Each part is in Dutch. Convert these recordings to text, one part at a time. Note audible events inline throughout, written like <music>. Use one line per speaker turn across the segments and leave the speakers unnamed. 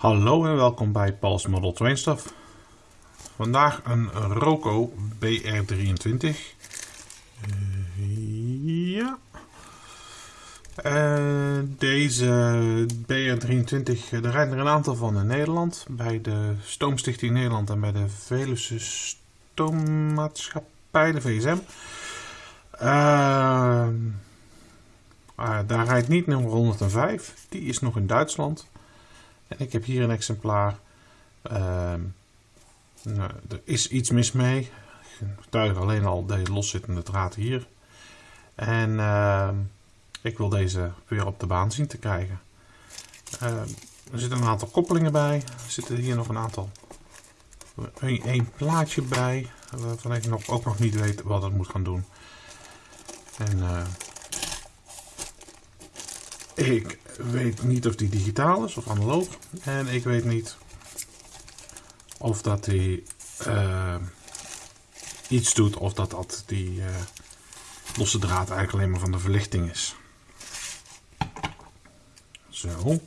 Hallo en welkom bij Paul's Model Train Stuff. Vandaag een Roco BR23. Uh, ja. Uh, deze BR23, er rijden er een aantal van in Nederland. Bij de Stoomstichting Nederland en bij de Veluwe Stoommaatschappij, de VSM. Uh, daar rijdt niet nummer 105, die is nog in Duitsland. En ik heb hier een exemplaar. Uh, nou, er is iets mis mee. Ik getuig alleen al deze loszittende draad hier. En uh, ik wil deze weer op de baan zien te krijgen. Uh, er zitten een aantal koppelingen bij. Er zitten hier nog een aantal. Een, plaatje bij. Waarvan ik nog, ook nog niet weet wat het moet gaan doen. En eh, ik weet niet of die digitaal is of analoog. En ik weet niet of dat die uh, iets doet of dat dat die uh, losse draad eigenlijk alleen maar van de verlichting is. Zo.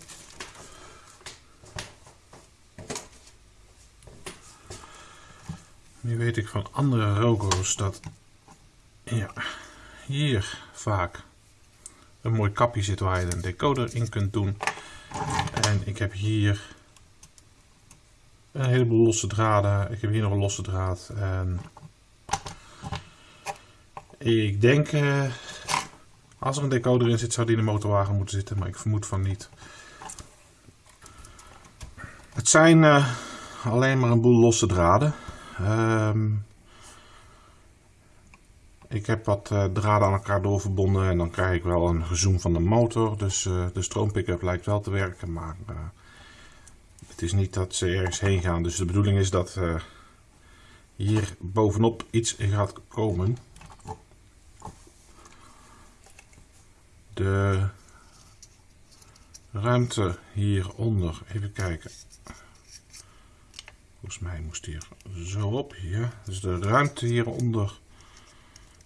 Nu weet ik van andere Rogo's dat ja, hier vaak een mooi kapje zit waar je een decoder in kunt doen. En ik heb hier een heleboel losse draden. Ik heb hier nog een losse draad. En ik denk, eh, als er een decoder in zit, zou die in de motorwagen moeten zitten. Maar ik vermoed van niet. Het zijn uh, alleen maar een boel losse draden. Um, ik heb wat uh, draden aan elkaar doorverbonden en dan krijg ik wel een gezoom van de motor. Dus uh, de stroompickup lijkt wel te werken, maar uh, het is niet dat ze ergens heen gaan. Dus de bedoeling is dat hier bovenop iets gaat komen. De ruimte hieronder, even kijken. Volgens mij moest hier zo op hier. Dus de ruimte hieronder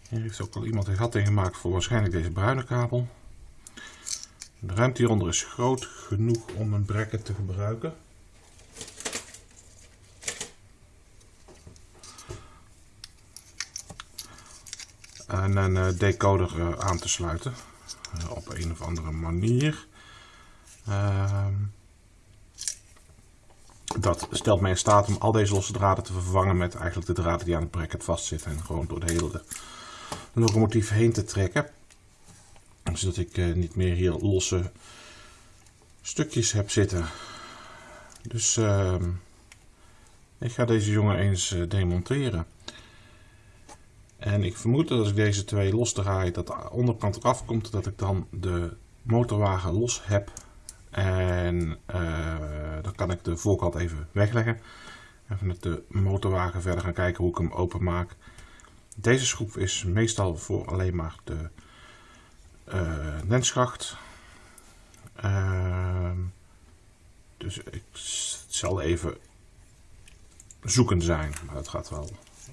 hier heeft ook al iemand een gat in gemaakt voor waarschijnlijk deze bruine kabel. De ruimte hieronder is groot genoeg om een bracket te gebruiken. En een eh, decoder eh, aan te sluiten eh, op een of andere manier. Ehm, dat stelt mij in staat om al deze losse draden te vervangen met eigenlijk de draden die aan het bracket vastzitten en gewoon door de hele locomotief heen te trekken. Zodat ik uh, niet meer hier losse stukjes heb zitten. Dus uh, ik ga deze jongen eens uh, demonteren. En ik vermoed dat als ik deze twee los draai, dat de onderkant eraf komt, dat ik dan de motorwagen los heb. En uh, dan kan ik de voorkant even wegleggen. En vanuit de motorwagen verder gaan kijken hoe ik hem open maak. Deze schroef is meestal voor alleen maar de uh, lenskracht. Uh, dus ik zal even zoeken zijn, maar dat gaat wel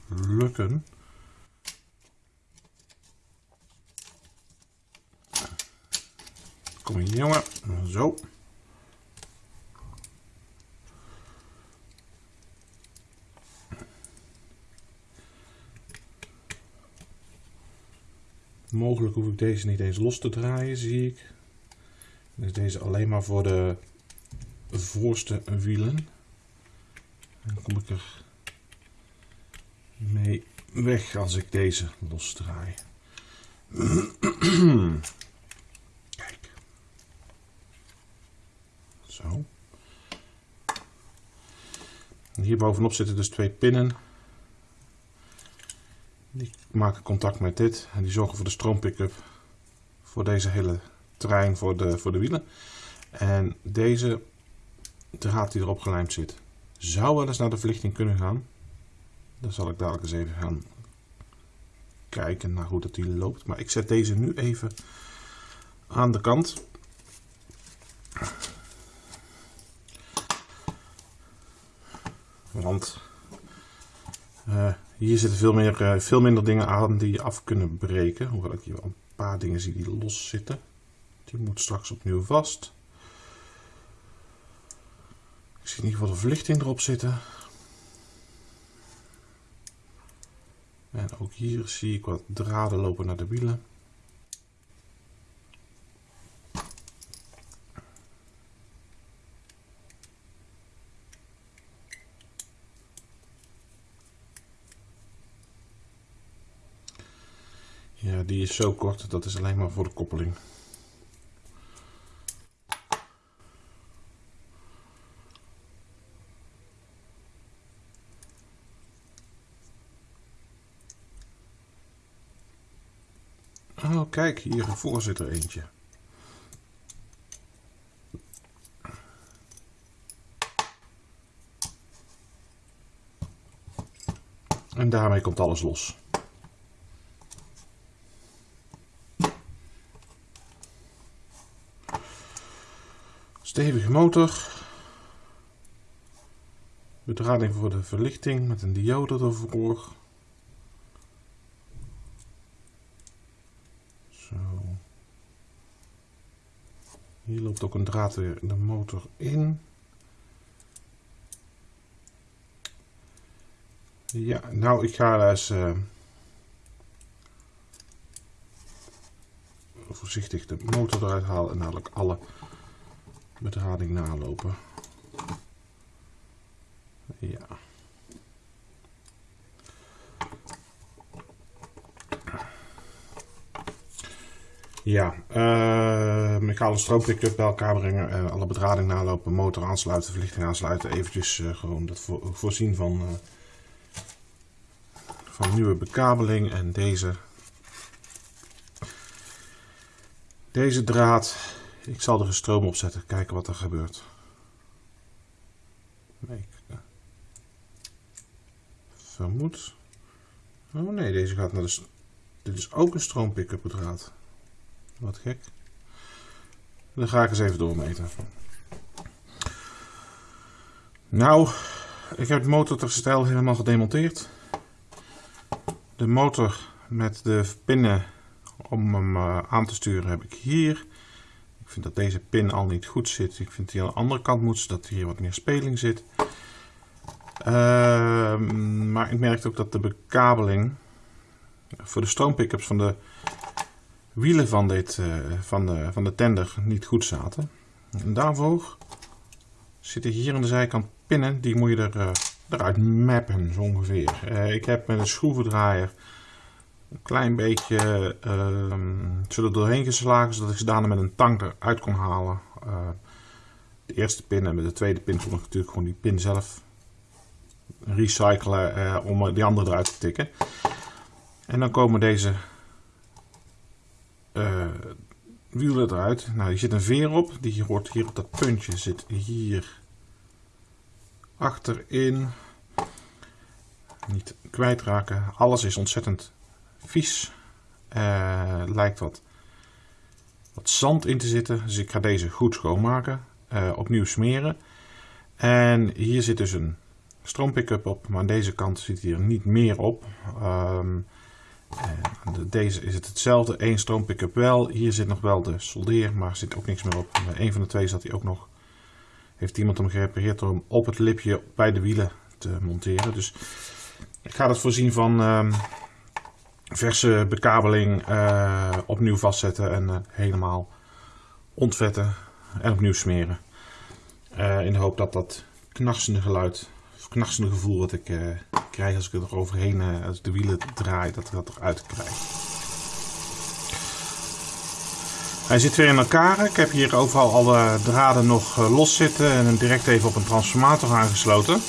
lukken. Kom hier jongen, zo. Mogelijk hoef ik deze niet eens los te draaien, zie ik. Dus deze alleen maar voor de voorste wielen. Dan kom ik er mee weg als ik deze losdraai. <clears throat> Kijk. Zo. hier bovenop zitten dus twee pinnen. Die maken contact met dit en die zorgen voor de stroompickup voor deze hele trein voor de, voor de wielen. En deze draad die erop gelijmd zit, zou wel eens naar de verlichting kunnen gaan. Dan zal ik dadelijk eens even gaan kijken naar hoe dat die loopt. Maar ik zet deze nu even aan de kant. Want uh, hier zitten veel, meer, uh, veel minder dingen aan die je af kunnen breken. Hoewel ik hier wel een paar dingen zie die los zitten. Die moet straks opnieuw vast. zie in ieder geval de verlichting erop zitten. En ook hier zie ik wat draden lopen naar de wielen. Ja, die is zo kort, dat is alleen maar voor de koppeling. Oh, kijk, hier voor zit er eentje. En daarmee komt alles los. Stevige motor. Bedrading voor de verlichting met een diode ervoor. Zo. Hier loopt ook een draad weer de motor in. Ja, nou ik ga eens uh, voorzichtig de motor eruit halen en dadelijk alle bedrading nalopen. Ja. Ja, uh, ga alle stroompick-up bij elkaar brengen, uh, alle bedrading nalopen, motor aansluiten, verlichting aansluiten, eventjes uh, gewoon dat voorzien van, van nieuwe bekabeling en deze, deze draad ik zal er een stroom op zetten, kijken wat er gebeurt. Nee, vermoed. Oh nee, deze gaat naar de. Dit is ook een stroompick-up draad. Wat gek. Dan ga ik eens even doormeten. Nou, ik heb het motorterstel helemaal gedemonteerd. De motor met de pinnen om hem eh, aan te sturen heb ik hier. Ik vind dat deze pin al niet goed zit. Ik vind die aan de andere kant moet, zodat hier wat meer speling zit. Uh, maar ik merkte ook dat de bekabeling voor de stroompickups van de wielen van, dit, uh, van, de, van de tender niet goed zaten. En daarvoor zitten hier aan de zijkant pinnen, die moet je er, uh, eruit mappen zo ongeveer. Uh, ik heb met een schroevendraaier een klein beetje uh, zullen doorheen geslagen, zodat ik ze daarna met een tang eruit kon halen. Uh, de eerste pin en met de tweede pin kon ik natuurlijk gewoon die pin zelf recyclen uh, om die andere eruit te tikken. En dan komen deze uh, wielen eruit. Nou, hier zit een veer op. Die hoort hier op dat puntje. Zit hier achterin. Niet kwijtraken. Alles is ontzettend vies. Uh, lijkt wat, wat zand in te zitten. Dus ik ga deze goed schoonmaken. Uh, opnieuw smeren. En hier zit dus een stroompickup op. Maar aan deze kant zit hier niet meer op. Um, deze is het hetzelfde. Eén stroompickup wel. Hier zit nog wel de soldeer. Maar zit ook niks meer op. Een van de twee zat hij ook nog. Heeft iemand hem gerepareerd door hem op het lipje bij de wielen te monteren. Dus ik ga dat voorzien van... Um, verse bekabeling uh, opnieuw vastzetten en uh, helemaal ontvetten en opnieuw smeren. Uh, in de hoop dat dat knarsende geluid, of knarsende gevoel wat ik krijg als ik er overheen, als de wielen draai, dat ik dat eruit krijg. Hij zit weer in elkaar. Ik heb hier overal alle draden nog los zitten en direct even op een transformator aangesloten.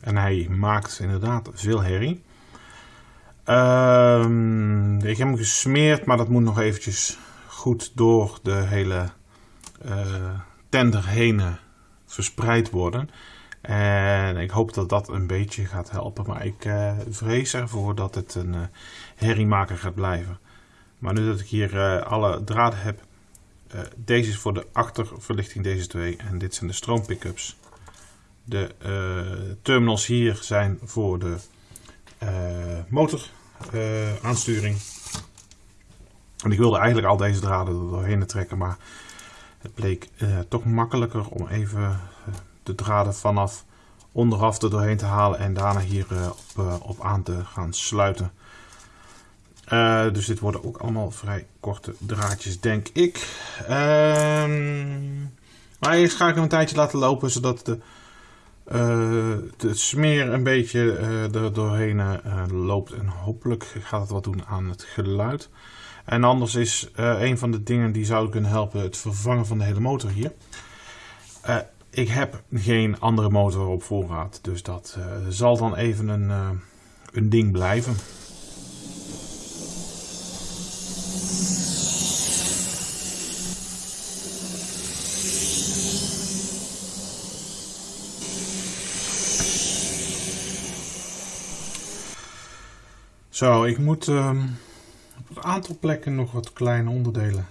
En hij maakt inderdaad veel herrie. Um, ik heb hem gesmeerd, maar dat moet nog eventjes goed door de hele uh, tender heen verspreid worden. En ik hoop dat dat een beetje gaat helpen. Maar ik uh, vrees ervoor dat het een uh, herriemaker gaat blijven. Maar nu dat ik hier alle draden heb. deze is voor de achterverlichting, deze twee. En dit zijn de stroompickups. De terminals hier zijn voor de motor uh, aansturing. En ik wilde eigenlijk al deze draden er doorheen trekken, maar Het bleek toch makkelijker om even de draden vanaf onderaf er doorheen te halen en daarna hier op, op aan te gaan sluiten. Dus dit worden ook allemaal vrij korte draadjes, denk ik. Uh, maar eerst ga ik hem een tijdje laten lopen, zodat de, uh, de smeer een beetje uh, er doorheen loopt. En hopelijk gaat het wat doen aan het geluid. En anders is een van de dingen die zou kunnen helpen het vervangen van de hele motor hier. ik heb geen andere motor op voorraad, dus dat zal dan even een, een ding blijven. Zo, ik moet um, op een aantal plekken nog wat kleine onderdelen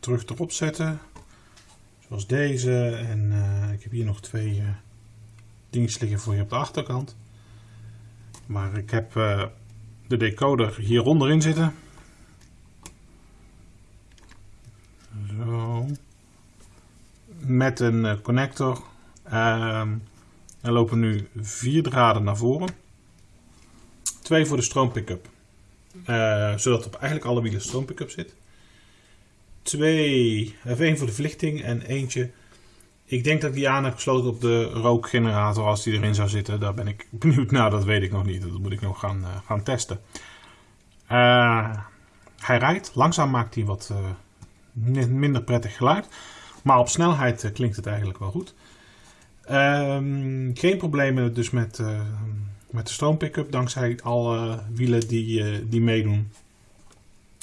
terug erop zetten. Zoals deze. En uh, ik heb hier nog twee uh, dingen liggen voor je op de achterkant. Maar ik heb de decoder hieronder in zitten. Zo. Met een connector. Ehm, er lopen nu vier draden naar voren. Twee voor de stroompick-up. Uh, zodat op eigenlijk alle wielen stroompick-up zit. Twee, één voor de verlichting en eentje. Ik denk dat ik die aan heb gesloten op de rookgenerator als die erin zou zitten. Daar ben ik <laughs> benieuwd naar, dat weet ik nog niet. Dat moet ik nog gaan, uh, gaan testen. Uh, hij rijdt. Langzaam maakt hij wat minder prettig geluid. Maar op snelheid klinkt het eigenlijk wel goed. Ehm, geen problemen dus met met de stroompick-up, dankzij alle wielen die, uh, die meedoen.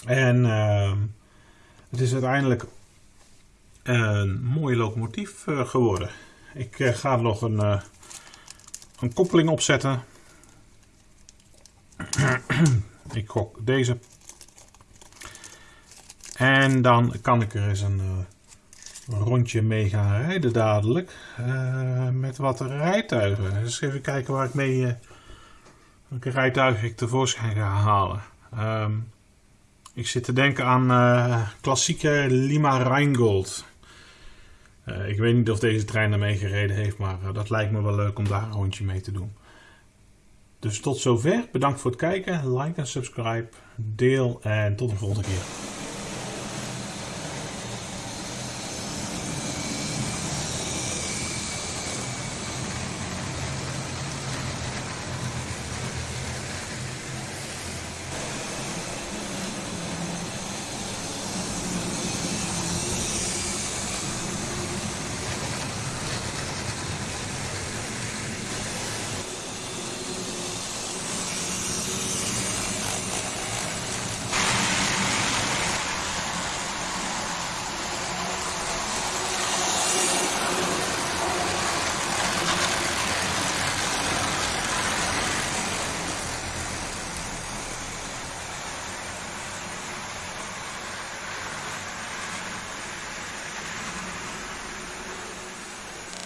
En uh, het is uiteindelijk een mooie locomotief uh, geworden. Ik uh, ga nog een, een koppeling opzetten. <clears throat> ik gok deze. En dan kan ik er eens een rondje mee gaan rijden dadelijk. met wat rijtuigen. Dus even kijken waar ik mee Welke rijtuig ik tevoorschijn ga halen? Um, ik zit te denken aan uh, klassieke Lima Rheingold. Uh, ik weet niet of deze trein ermee gereden heeft, maar uh, dat lijkt me wel leuk om daar een rondje mee te doen. Dus tot zover. Bedankt voor het kijken. Like en subscribe. Deel en tot de volgende keer.